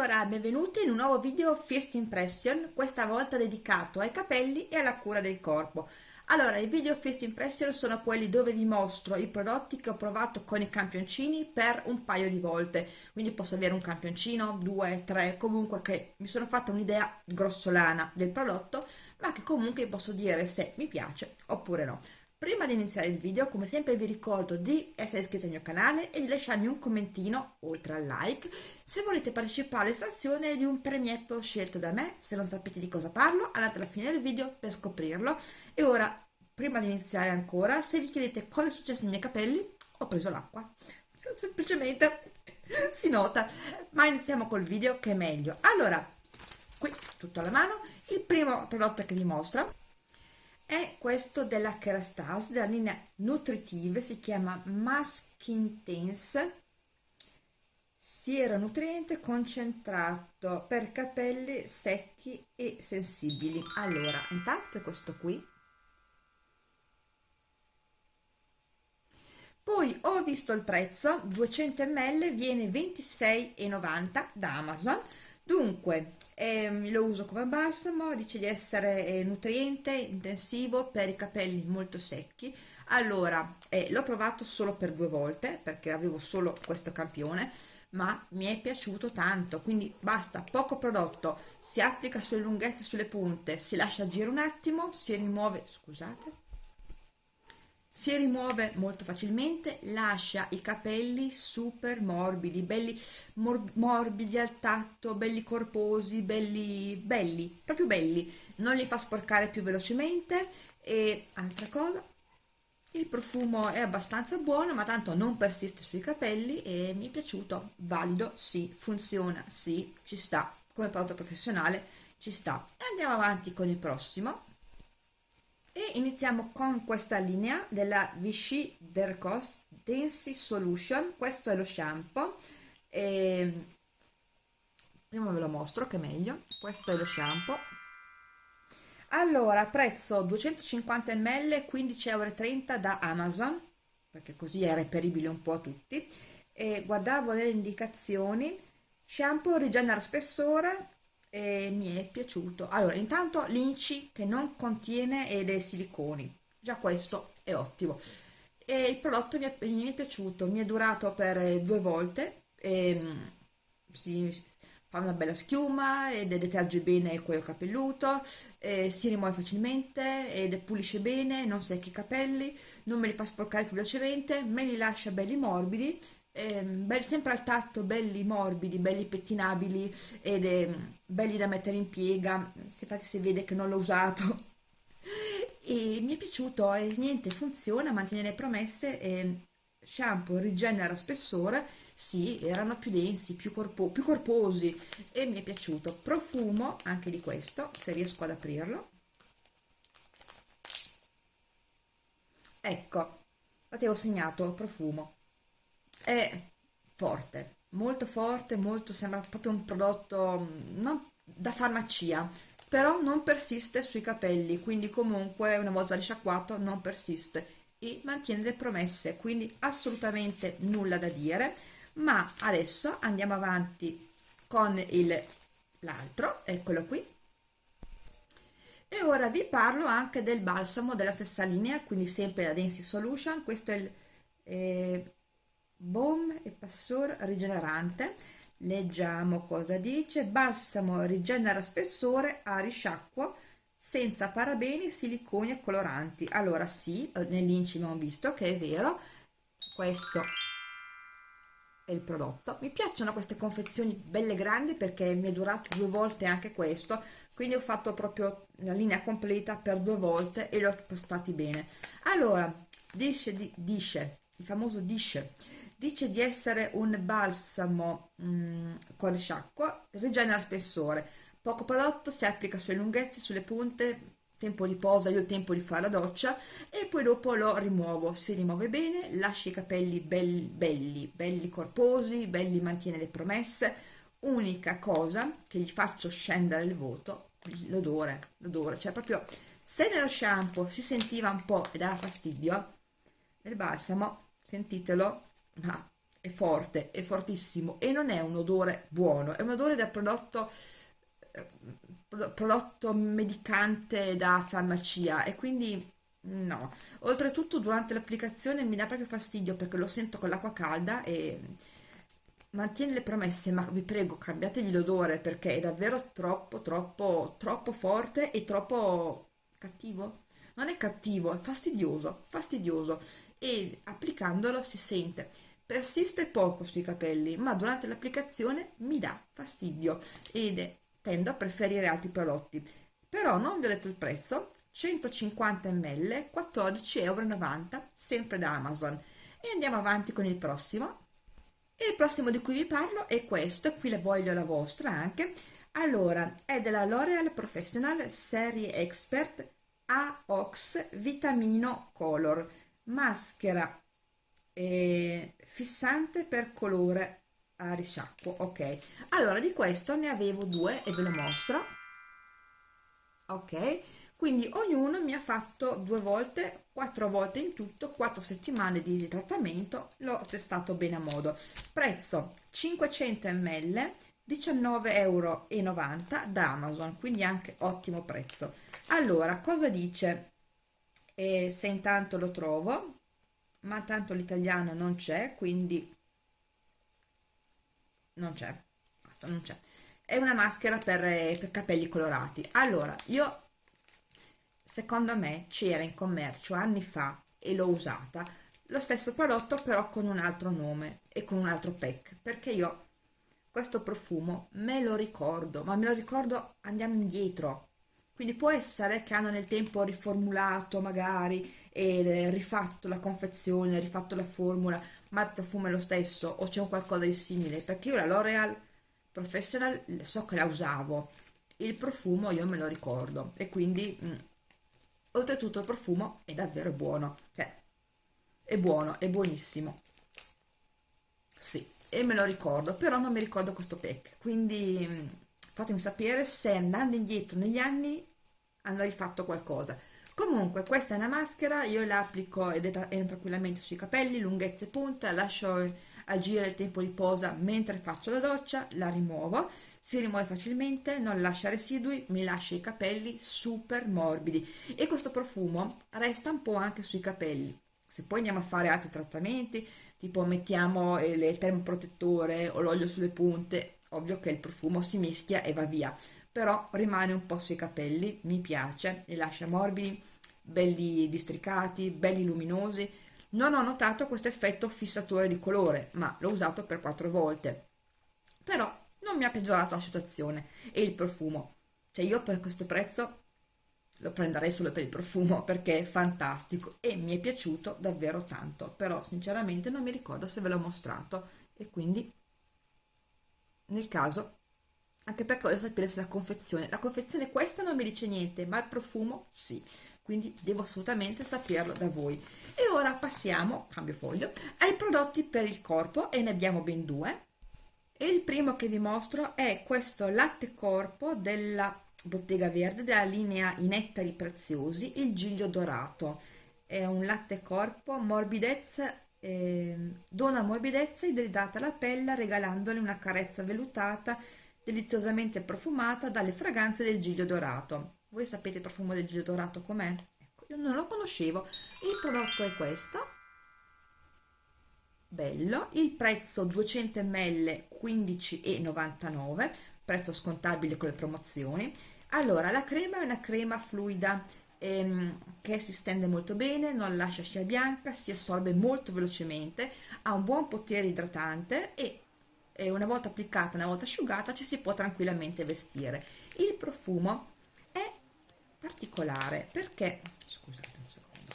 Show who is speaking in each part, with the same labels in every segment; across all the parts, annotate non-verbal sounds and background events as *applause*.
Speaker 1: Allora, benvenuti in un nuovo video First Impression, questa volta dedicato ai capelli e alla cura del corpo. Allora, i video First Impression sono quelli dove vi mostro i prodotti che ho provato con i campioncini per un paio di volte, quindi posso avere un campioncino, due, tre, comunque che mi sono fatta un'idea grossolana del prodotto, ma che comunque posso dire se mi piace oppure no. Prima di iniziare il video, come sempre vi ricordo di essere iscritti al mio canale e di lasciarmi un commentino, oltre al like, se volete partecipare all'estrazione di un premietto scelto da me. Se non sapete di cosa parlo, andate alla fine del video per scoprirlo. E ora, prima di iniziare ancora, se vi chiedete cosa è successo ai miei capelli, ho preso l'acqua. *laughs* Semplicemente si nota. Ma iniziamo col video che è meglio. Allora, qui tutto alla mano, il primo prodotto che vi mostro è questo della Kerastase, della linea nutritive, si chiama Mask Intense, siero nutriente concentrato per capelli secchi e sensibili. Allora, intanto è questo qui. Poi ho visto il prezzo, 200 ml viene 26,90 da Amazon. Dunque, eh, lo uso come balsamo, dice di essere eh, nutriente, intensivo per i capelli molto secchi. Allora, eh, l'ho provato solo per due volte perché avevo solo questo campione, ma mi è piaciuto tanto, quindi basta, poco prodotto, si applica sulle lunghezze, sulle punte, si lascia agire un attimo, si rimuove, scusate, si rimuove molto facilmente, lascia i capelli super morbidi, belli mor morbidi al tatto, belli corposi, belli, belli, proprio belli, non li fa sporcare più velocemente. E altra cosa, il profumo è abbastanza buono ma tanto non persiste sui capelli e mi è piaciuto, valido, sì, funziona, sì, ci sta, come prodotto professionale ci sta. E andiamo avanti con il prossimo e iniziamo con questa linea della Vichy Dercos Densy Solution. Questo è lo shampoo. E prima ve lo mostro che è meglio. Questo è lo shampoo. Allora prezzo 250 ml 15,30 euro da Amazon perché così è reperibile un po' a tutti. E guardavo le indicazioni shampoo rigenera spessore e mi è piaciuto. Allora intanto l'inci che non contiene dei siliconi. Già questo è ottimo. E il prodotto mi è, mi è piaciuto mi è durato per due volte e, mm, si fa una bella schiuma ed deterge bene il cuoio capelluto si rimuove facilmente ed pulisce bene non secca i capelli non me li fa sporcare più velocemente me li lascia belli morbidi eh, sempre al tatto, belli morbidi, belli pettinabili ed eh, belli da mettere in piega, se infatti si vede che non l'ho usato *laughs* e mi è piaciuto e niente, funziona, mantiene le promesse e shampoo rigenera spessore, sì, erano più densi, più, corpo, più corposi e mi è piaciuto. Profumo anche di questo, se riesco ad aprirlo. Ecco, infatti ho segnato profumo è forte, molto forte, molto, sembra proprio un prodotto mm, non da farmacia, però non persiste sui capelli, quindi comunque una volta risciacquato non persiste e mantiene le promesse, quindi assolutamente nulla da dire, ma adesso andiamo avanti con l'altro, eccolo qui, e ora vi parlo anche del balsamo della stessa linea, quindi sempre la Density Solution, questo è il eh, Boom e Passor rigenerante. Leggiamo cosa dice. Balsamo rigenera spessore a risciacquo senza parabeni, siliconi e coloranti. Allora sì, eh, nell'incimo ho visto che è vero. Questo è il prodotto. Mi piacciono queste confezioni belle grandi perché mi è durato due volte anche questo. Quindi ho fatto proprio la linea completa per due volte e li ho postati bene. Allora, dice, dice il famoso dice dice di essere un balsamo mm, con risciacquo, rigenera spessore, poco prodotto, si applica sulle lunghezze, sulle punte, tempo di posa, io ho tempo di fare la doccia e poi dopo lo rimuovo, si rimuove bene, lascia i capelli belli, belli, belli corposi, belli mantiene le promesse, unica cosa che gli faccio scendere il voto, l'odore, l'odore, cioè proprio se nello shampoo si sentiva un po' e dava fastidio, nel balsamo, sentitelo, ma è forte, è fortissimo e non è un odore buono, è un odore da prodotto, eh, prodotto medicante da farmacia e quindi no. Oltretutto durante l'applicazione mi dà proprio fastidio perché lo sento con l'acqua calda e mantiene le promesse, ma vi prego cambiategli l'odore perché è davvero troppo, troppo, troppo forte e troppo cattivo. Non è cattivo, è fastidioso, fastidioso e applicandolo si sente. Persiste poco sui capelli, ma durante l'applicazione mi dà fastidio ed tendo a preferire altri prodotti. Però non vi ho detto il prezzo, 150 ml, 14,90 euro, sempre da Amazon. E andiamo avanti con il prossimo. E il prossimo di cui vi parlo è questo, qui la voglio la vostra anche. Allora, è della L'Oreal Professional Serie Expert AOX Vitamino Color, maschera eh, fissante per colore a risciacquo, ok. Allora, di questo ne avevo due e ve lo mostro. Ok, quindi ognuno mi ha fatto due volte quattro volte in tutto quattro settimane di trattamento l'ho testato bene a modo prezzo 500 ml 19,90 euro da amazon quindi anche ottimo prezzo allora cosa dice e se intanto lo trovo ma tanto l'italiano non c'è quindi non c'è. Non c'è. È una maschera per, per capelli colorati. Allora io secondo me c'era in commercio anni fa e l'ho usata. Lo stesso prodotto però con un altro nome e con un altro pack perché io questo profumo me lo ricordo ma me lo ricordo andiamo indietro. Quindi può essere che hanno nel tempo riformulato magari e rifatto la confezione rifatto la formula ma il profumo è lo stesso o c'è un qualcosa di simile? Perché io la L'Oreal Professional so che la usavo il profumo io me lo ricordo e quindi mh, mm, oltretutto il profumo è davvero buono cioè è buono è buonissimo. Sì e me lo ricordo però non mi ricordo questo pack quindi mm, fatemi sapere se andando indietro negli anni hanno rifatto qualcosa comunque questa è una maschera io la applico ed è tranquillamente sui capelli lunghezza e punta lascio agire il tempo di posa mentre faccio la doccia la rimuovo si rimuove facilmente, non lascia residui, mi lascia i capelli super morbidi e questo profumo resta un po' anche sui capelli. Se poi andiamo a fare altri trattamenti, tipo mettiamo il, il termoprotettore o l'olio sulle punte, ovvio che il profumo si mischia e va via, però rimane un po' sui capelli, mi piace, li lascia morbidi, belli districati, belli luminosi. Non ho notato questo effetto fissatore di colore, ma l'ho usato per quattro volte. Però non mi ha peggiorato la situazione e il profumo cioè io per questo prezzo lo prenderei solo per il profumo perché è fantastico e mi è piaciuto davvero tanto però sinceramente non mi ricordo se ve l'ho mostrato e quindi nel caso anche perché voglio sapere se la confezione. La confezione questa non mi dice niente ma il profumo sì. Quindi devo assolutamente saperlo da voi. E ora passiamo cambio foglio ai prodotti per il corpo e ne abbiamo ben due. E il primo che vi mostro è questo latte corpo della bottega verde della linea i nettari preziosi il giglio dorato. È un latte corpo morbidezza eh, dona morbidezza idridata alla pelle regalandole una carezza vellutata deliziosamente profumata dalle fragranze del giglio dorato. Voi sapete il profumo del giglio dorato com'è? Ecco, io non lo conoscevo. Il prodotto è questo. Bello. Il prezzo 200 ml 15,99 prezzo scontabile con le promozioni. Allora la crema è una crema fluida ehm, che si stende molto bene non lascia scia bianca si assorbe molto velocemente ha un buon potere idratante e, e una volta applicata una volta asciugata ci si può tranquillamente vestire il profumo è particolare perché scusate un secondo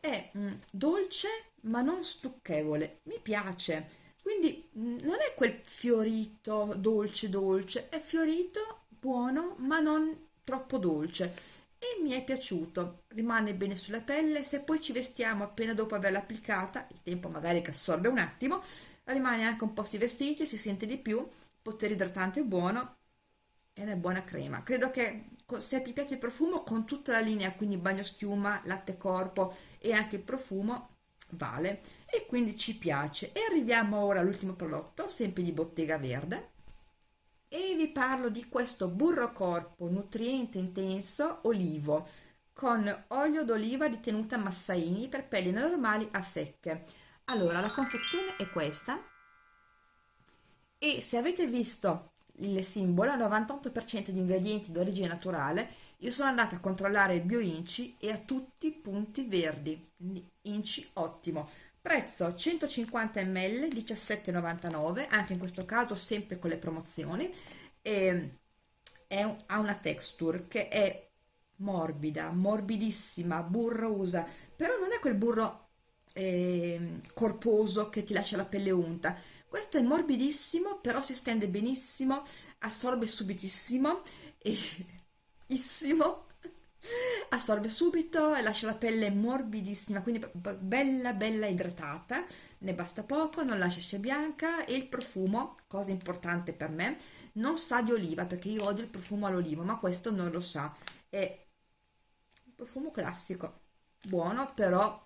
Speaker 1: è mh, mm, dolce ma non stucchevole, mi piace. Quindi mm, non è quel fiorito dolce dolce, è fiorito, buono, ma non troppo dolce. E mi è piaciuto, rimane bene sulla pelle, se poi ci vestiamo appena dopo averla applicata, il tempo magari che assorbe un attimo, rimane anche un po' si vestiti, si sente di più, potere idratante buono e una buona crema. Credo che se vi piace il profumo con tutta la linea, quindi bagno schiuma, latte corpo e anche il profumo, vale e quindi ci piace. E arriviamo ora all'ultimo prodotto, sempre di Bottega Verde e vi parlo di questo burro corpo nutriente intenso olivo con olio d'oliva di tenuta Massaini per pelli normali a secche. Allora, la confezione è questa e se avete visto il simbolo, 98% di ingredienti d'origine naturale, io sono andata a controllare il bio inci e a tutti punti verdi, inci ottimo. Prezzo 150 ml 17,99, anche in questo caso sempre con le promozioni. E è, ha una texture che è morbida, morbidissima, burrosa, però non è quel burro eh, corposo che ti lascia la pelle unta. Questo è morbidissimo, però si stende benissimo, assorbe subitissimo e *laughs* assorbe subito e lascia la pelle morbidissima quindi bella bella idratata ne basta poco non lascia scia bianca e il profumo cosa importante per me non sa di oliva perché io odio il profumo all'olivo ma questo non lo sa è un profumo classico buono però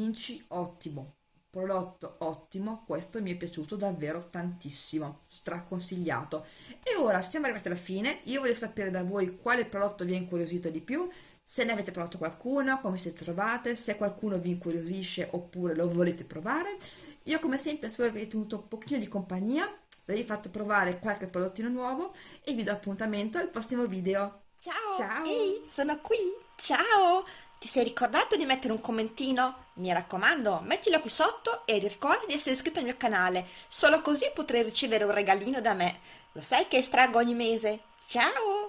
Speaker 1: inci ottimo prodotto ottimo questo mi è piaciuto davvero tantissimo straconsigliato. E ora siamo arrivati alla fine io voglio sapere da voi quale prodotto vi ha incuriosito di più se ne avete provato qualcuno come siete trovate se qualcuno vi incuriosisce oppure lo volete provare. Io come sempre spero vi tenuto un pochino di compagnia vi fatto provare qualche prodottino nuovo e vi do appuntamento al prossimo video.
Speaker 2: Ciao! Ciao! Ehi sono qui! Ciao ti sei ricordato di mettere un commentino? Mi raccomando, mettilo qui sotto e ricorda di essere iscritto al mio canale, solo così potrai ricevere un regalino da me. Lo sai che estraggo ogni mese? Ciao!